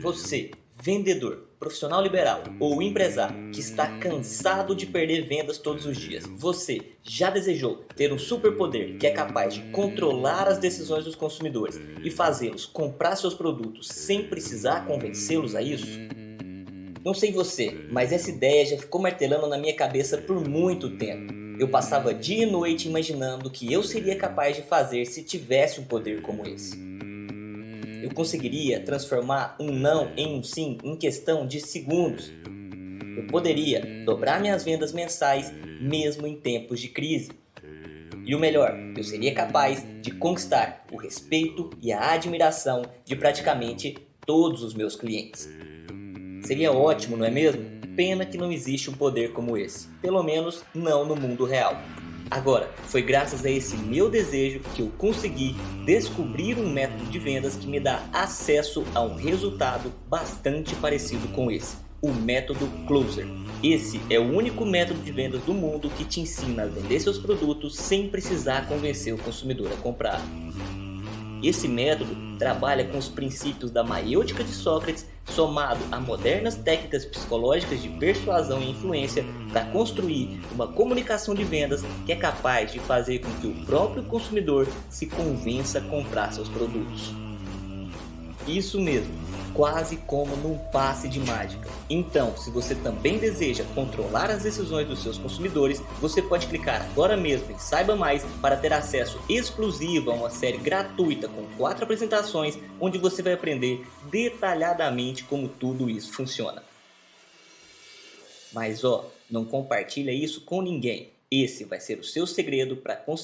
Você, vendedor, profissional liberal ou empresário que está cansado de perder vendas todos os dias. Você já desejou ter um superpoder que é capaz de controlar as decisões dos consumidores e fazê-los comprar seus produtos sem precisar convencê-los a isso? Não sei você, mas essa ideia já ficou martelando na minha cabeça por muito tempo. Eu passava dia e noite imaginando o que eu seria capaz de fazer se tivesse um poder como esse eu conseguiria transformar um não em um sim em questão de segundos. Eu poderia dobrar minhas vendas mensais mesmo em tempos de crise. E o melhor, eu seria capaz de conquistar o respeito e a admiração de praticamente todos os meus clientes. Seria ótimo, não é mesmo? Pena que não existe um poder como esse, pelo menos não no mundo real. Agora, foi graças a esse meu desejo que eu consegui descobrir um método de vendas que me dá acesso a um resultado bastante parecido com esse, o método Closer. Esse é o único método de vendas do mundo que te ensina a vender seus produtos sem precisar convencer o consumidor a comprar. Esse método trabalha com os princípios da maiêutica de Sócrates somado a modernas técnicas psicológicas de persuasão e influência para construir uma comunicação de vendas que é capaz de fazer com que o próprio consumidor se convença a comprar seus produtos. Isso mesmo, quase como num passe de mágica. Então, se você também deseja controlar as decisões dos seus consumidores, você pode clicar agora mesmo em Saiba Mais para ter acesso exclusivo a uma série gratuita com quatro apresentações onde você vai aprender detalhadamente como tudo isso funciona. Mas ó, não compartilha isso com ninguém. Esse vai ser o seu segredo para conseguir